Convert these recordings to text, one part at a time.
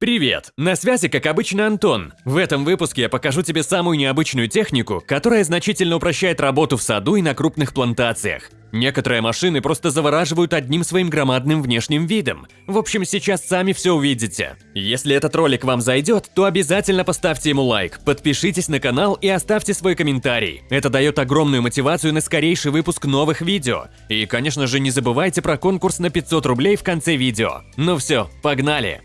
Привет! На связи, как обычно, Антон. В этом выпуске я покажу тебе самую необычную технику, которая значительно упрощает работу в саду и на крупных плантациях. Некоторые машины просто завораживают одним своим громадным внешним видом. В общем, сейчас сами все увидите. Если этот ролик вам зайдет, то обязательно поставьте ему лайк, подпишитесь на канал и оставьте свой комментарий. Это дает огромную мотивацию на скорейший выпуск новых видео. И, конечно же, не забывайте про конкурс на 500 рублей в конце видео. Ну все, погнали!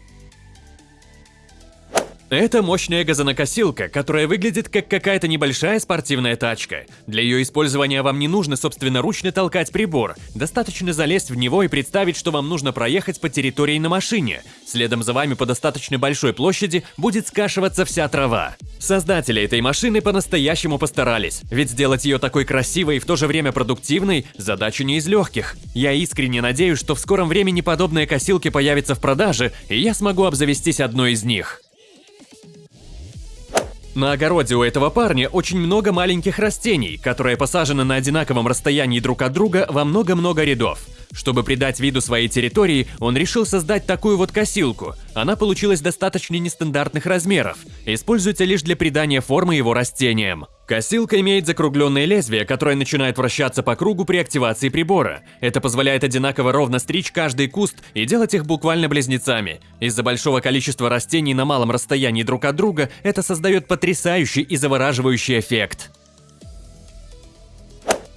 Это мощная газонокосилка, которая выглядит как какая-то небольшая спортивная тачка. Для ее использования вам не нужно собственноручно толкать прибор, достаточно залезть в него и представить, что вам нужно проехать по территории на машине. Следом за вами по достаточно большой площади будет скашиваться вся трава. Создатели этой машины по-настоящему постарались, ведь сделать ее такой красивой и в то же время продуктивной – задача не из легких. Я искренне надеюсь, что в скором времени подобные косилки появятся в продаже, и я смогу обзавестись одной из них. На огороде у этого парня очень много маленьких растений, которые посажены на одинаковом расстоянии друг от друга во много-много рядов. Чтобы придать виду своей территории, он решил создать такую вот косилку. Она получилась достаточно нестандартных размеров, используется лишь для придания формы его растениям. Косилка имеет закругленное лезвие, которое начинает вращаться по кругу при активации прибора. Это позволяет одинаково ровно стричь каждый куст и делать их буквально близнецами. Из-за большого количества растений на малом расстоянии друг от друга это создает потрясающий и завораживающий эффект.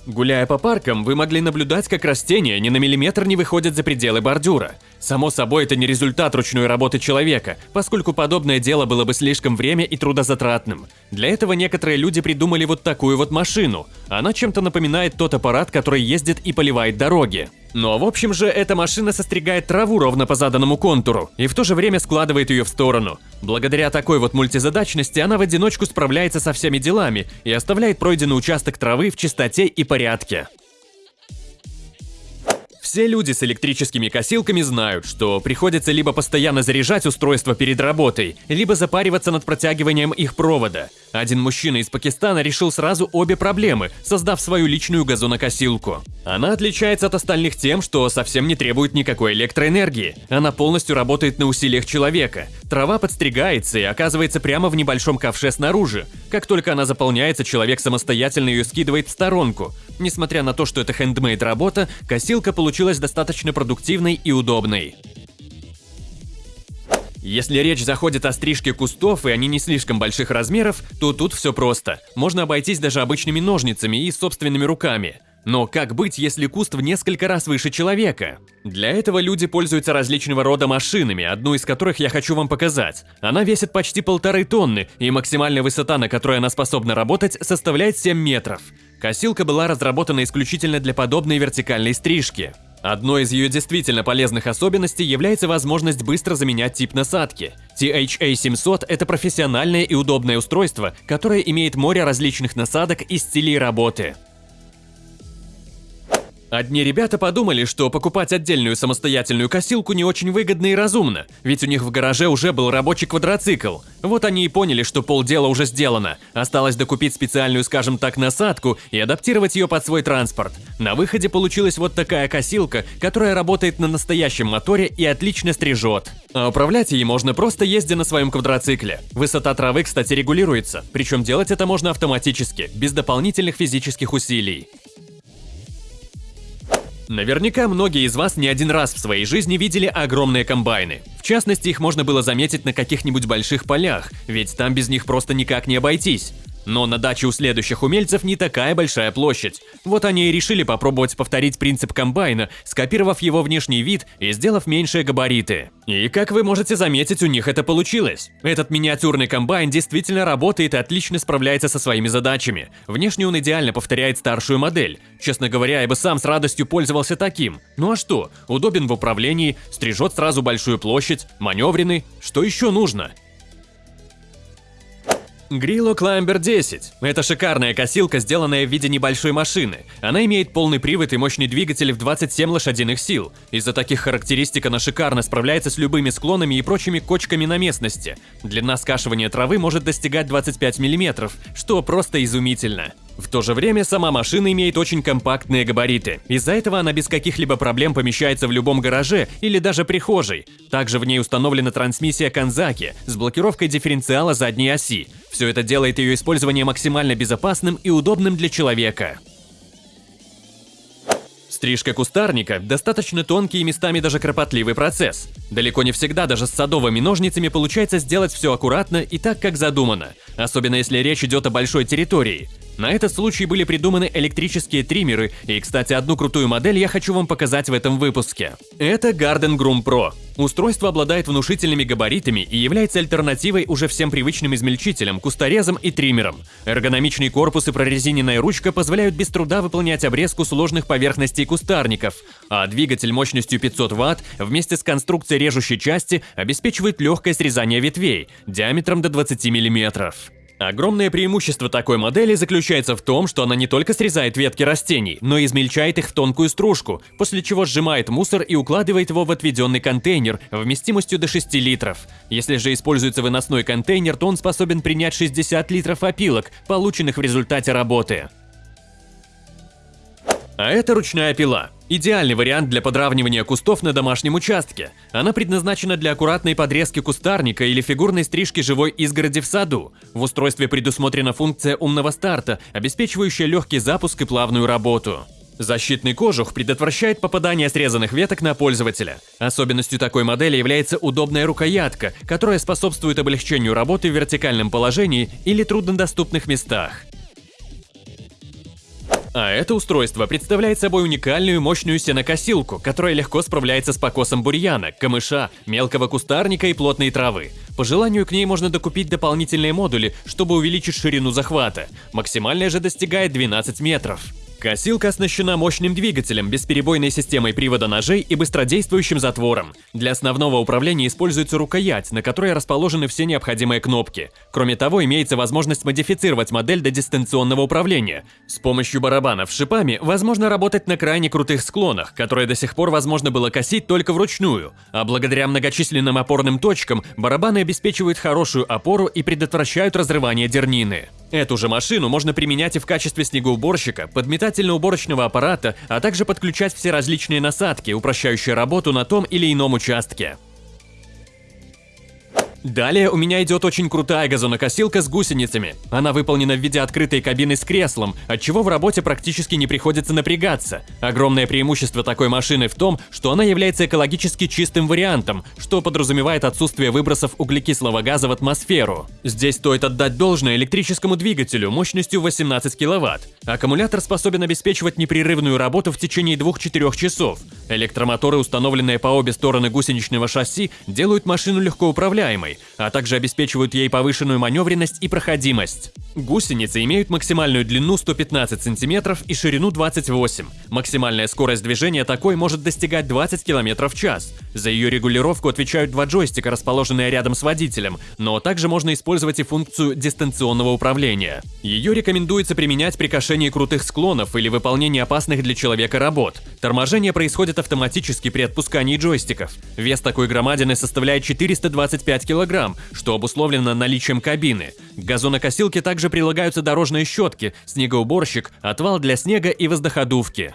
Гуляя по паркам, вы могли наблюдать, как растения ни на миллиметр не выходят за пределы бордюра. Само собой, это не результат ручной работы человека, поскольку подобное дело было бы слишком время и трудозатратным. Для этого некоторые люди придумали вот такую вот машину. Она чем-то напоминает тот аппарат, который ездит и поливает дороги. Но в общем же, эта машина состригает траву ровно по заданному контуру и в то же время складывает ее в сторону. Благодаря такой вот мультизадачности она в одиночку справляется со всеми делами и оставляет пройденный участок травы в чистоте и порядке. Все люди с электрическими косилками знают, что приходится либо постоянно заряжать устройство перед работой, либо запариваться над протягиванием их провода. Один мужчина из Пакистана решил сразу обе проблемы, создав свою личную газонокосилку. Она отличается от остальных тем, что совсем не требует никакой электроэнергии. Она полностью работает на усилиях человека. Трава подстригается и оказывается прямо в небольшом ковше снаружи. Как только она заполняется, человек самостоятельно ее скидывает в сторонку. Несмотря на то, что это хендмейд работа, косилка получилась достаточно продуктивной и удобной. Если речь заходит о стрижке кустов и они не слишком больших размеров, то тут все просто. Можно обойтись даже обычными ножницами и собственными руками. Но как быть, если куст в несколько раз выше человека? Для этого люди пользуются различного рода машинами, одну из которых я хочу вам показать. Она весит почти полторы тонны, и максимальная высота, на которой она способна работать, составляет 7 метров. Косилка была разработана исключительно для подобной вертикальной стрижки. Одной из ее действительно полезных особенностей является возможность быстро заменять тип насадки. THA-700 – это профессиональное и удобное устройство, которое имеет море различных насадок и стилей работы. Одни ребята подумали, что покупать отдельную самостоятельную косилку не очень выгодно и разумно, ведь у них в гараже уже был рабочий квадроцикл. Вот они и поняли, что полдела уже сделано. Осталось докупить специальную, скажем так, насадку и адаптировать ее под свой транспорт. На выходе получилась вот такая косилка, которая работает на настоящем моторе и отлично стрижет. А управлять ей можно просто ездя на своем квадроцикле. Высота травы, кстати, регулируется, причем делать это можно автоматически, без дополнительных физических усилий. Наверняка многие из вас не один раз в своей жизни видели огромные комбайны. В частности, их можно было заметить на каких-нибудь больших полях, ведь там без них просто никак не обойтись. Но на даче у следующих умельцев не такая большая площадь. Вот они и решили попробовать повторить принцип комбайна, скопировав его внешний вид и сделав меньшие габариты. И как вы можете заметить, у них это получилось. Этот миниатюрный комбайн действительно работает и отлично справляется со своими задачами. Внешне он идеально повторяет старшую модель. Честно говоря, я бы сам с радостью пользовался таким. Ну а что? Удобен в управлении, стрижет сразу большую площадь, маневренный. Что еще нужно? Grillo Climber 10. Это шикарная косилка, сделанная в виде небольшой машины. Она имеет полный привод и мощный двигатель в 27 лошадиных сил. Из-за таких характеристик она шикарно справляется с любыми склонами и прочими кочками на местности. Длина скашивания травы может достигать 25 мм, что просто изумительно. В то же время сама машина имеет очень компактные габариты. Из-за этого она без каких-либо проблем помещается в любом гараже или даже прихожей. Также в ней установлена трансмиссия Канзаки с блокировкой дифференциала задней оси. Все это делает ее использование максимально безопасным и удобным для человека. Стрижка кустарника – достаточно тонкий и местами даже кропотливый процесс. Далеко не всегда даже с садовыми ножницами получается сделать все аккуратно и так, как задумано, особенно если речь идет о большой территории. На этот случай были придуманы электрические триммеры, и, кстати, одну крутую модель я хочу вам показать в этом выпуске. Это Garden Groom Pro. Устройство обладает внушительными габаритами и является альтернативой уже всем привычным измельчителям, кусторезам и триммерам. Эргономичный корпус и прорезиненная ручка позволяют без труда выполнять обрезку сложных поверхностей кустарников, а двигатель мощностью 500 Вт вместе с конструкцией режущей части обеспечивает легкое срезание ветвей диаметром до 20 мм. Огромное преимущество такой модели заключается в том, что она не только срезает ветки растений, но и измельчает их в тонкую стружку, после чего сжимает мусор и укладывает его в отведенный контейнер вместимостью до 6 литров. Если же используется выносной контейнер, то он способен принять 60 литров опилок, полученных в результате работы. А это ручная пила. Идеальный вариант для подравнивания кустов на домашнем участке. Она предназначена для аккуратной подрезки кустарника или фигурной стрижки живой изгороди в саду. В устройстве предусмотрена функция умного старта, обеспечивающая легкий запуск и плавную работу. Защитный кожух предотвращает попадание срезанных веток на пользователя. Особенностью такой модели является удобная рукоятка, которая способствует облегчению работы в вертикальном положении или труднодоступных местах. А это устройство представляет собой уникальную мощную сенокосилку, которая легко справляется с покосом бурьяна, камыша, мелкого кустарника и плотной травы. По желанию к ней можно докупить дополнительные модули, чтобы увеличить ширину захвата. Максимальная же достигает 12 метров. Косилка оснащена мощным двигателем, бесперебойной системой привода ножей и быстродействующим затвором. Для основного управления используется рукоять, на которой расположены все необходимые кнопки. Кроме того, имеется возможность модифицировать модель до дистанционного управления. С помощью барабанов шипами возможно работать на крайне крутых склонах, которые до сих пор возможно было косить только вручную, а благодаря многочисленным опорным точкам барабаны обеспечивают хорошую опору и предотвращают разрывание дернины. Эту же машину можно применять и в качестве снегоуборщика, подметательно-уборочного аппарата, а также подключать все различные насадки, упрощающие работу на том или ином участке. Далее у меня идет очень крутая газонокосилка с гусеницами. Она выполнена в виде открытой кабины с креслом, отчего в работе практически не приходится напрягаться. Огромное преимущество такой машины в том, что она является экологически чистым вариантом, что подразумевает отсутствие выбросов углекислого газа в атмосферу. Здесь стоит отдать должное электрическому двигателю мощностью 18 кВт. Аккумулятор способен обеспечивать непрерывную работу в течение 2-4 часов. Электромоторы, установленные по обе стороны гусеничного шасси, делают машину легко а также обеспечивают ей повышенную маневренность и проходимость. Гусеницы имеют максимальную длину 115 см и ширину 28 Максимальная скорость движения такой может достигать 20 км в час. За ее регулировку отвечают два джойстика, расположенные рядом с водителем, но также можно использовать и функцию дистанционного управления. Ее рекомендуется применять при кошении крутых склонов или выполнении опасных для человека работ. Торможение происходит автоматически при отпускании джойстиков. Вес такой громадины составляет 425 кг, кг, что обусловлено наличием кабины. К газонокосилке также прилагаются дорожные щетки, снегоуборщик, отвал для снега и воздуходувки.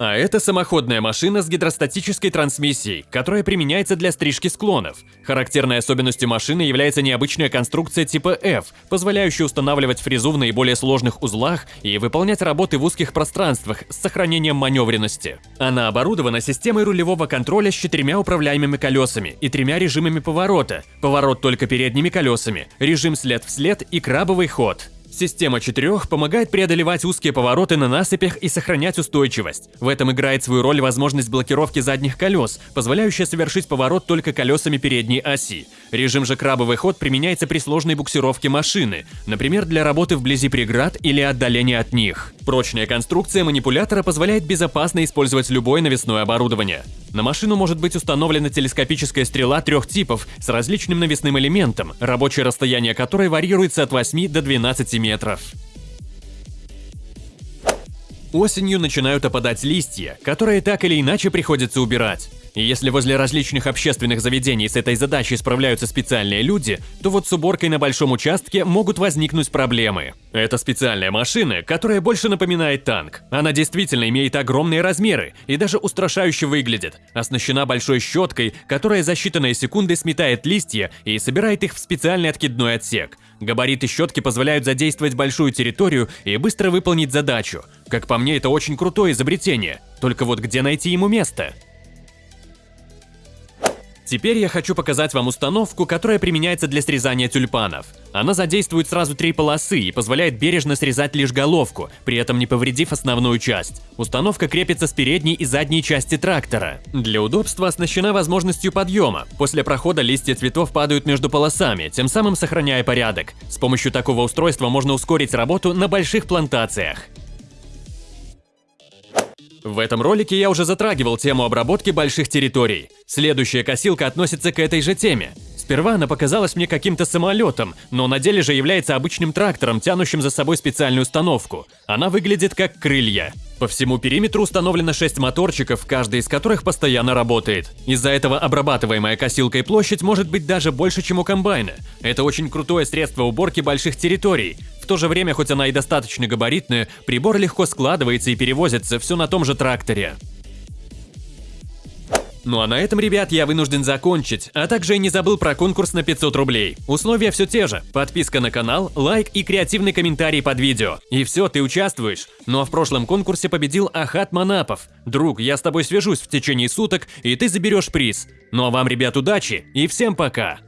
А это самоходная машина с гидростатической трансмиссией, которая применяется для стрижки склонов. Характерной особенностью машины является необычная конструкция типа F, позволяющая устанавливать фрезу в наиболее сложных узлах и выполнять работы в узких пространствах с сохранением маневренности. Она оборудована системой рулевого контроля с четырьмя управляемыми колесами и тремя режимами поворота. Поворот только передними колесами, режим след в след и крабовый ход. Система четырех помогает преодолевать узкие повороты на насыпях и сохранять устойчивость. В этом играет свою роль возможность блокировки задних колес, позволяющая совершить поворот только колесами передней оси. Режим же крабовый ход применяется при сложной буксировке машины, например, для работы вблизи преград или отдаления от них. Прочная конструкция манипулятора позволяет безопасно использовать любое навесное оборудование. На машину может быть установлена телескопическая стрела трех типов с различным навесным элементом, рабочее расстояние которой варьируется от 8 до 12 метров. Осенью начинают опадать листья, которые так или иначе приходится убирать. И если возле различных общественных заведений с этой задачей справляются специальные люди, то вот с уборкой на большом участке могут возникнуть проблемы. Это специальная машина, которая больше напоминает танк. Она действительно имеет огромные размеры и даже устрашающе выглядит. Оснащена большой щеткой, которая за считанные секунды сметает листья и собирает их в специальный откидной отсек. Габариты щетки позволяют задействовать большую территорию и быстро выполнить задачу. Как по мне, это очень крутое изобретение. Только вот где найти ему место? Теперь я хочу показать вам установку, которая применяется для срезания тюльпанов. Она задействует сразу три полосы и позволяет бережно срезать лишь головку, при этом не повредив основную часть. Установка крепится с передней и задней части трактора. Для удобства оснащена возможностью подъема. После прохода листья цветов падают между полосами, тем самым сохраняя порядок. С помощью такого устройства можно ускорить работу на больших плантациях. В этом ролике я уже затрагивал тему обработки больших территорий. Следующая косилка относится к этой же теме. Сперва она показалась мне каким-то самолетом, но на деле же является обычным трактором, тянущим за собой специальную установку. Она выглядит как крылья. По всему периметру установлено 6 моторчиков, каждый из которых постоянно работает. Из-за этого обрабатываемая косилкой площадь может быть даже больше, чем у комбайна. Это очень крутое средство уборки больших территорий. В то же время, хоть она и достаточно габаритная, прибор легко складывается и перевозится все на том же тракторе. Ну а на этом, ребят, я вынужден закончить, а также не забыл про конкурс на 500 рублей. Условия все те же. Подписка на канал, лайк и креативный комментарий под видео. И все, ты участвуешь. Ну а в прошлом конкурсе победил Ахат Манапов. Друг, я с тобой свяжусь в течение суток, и ты заберешь приз. Ну а вам, ребят, удачи и всем пока!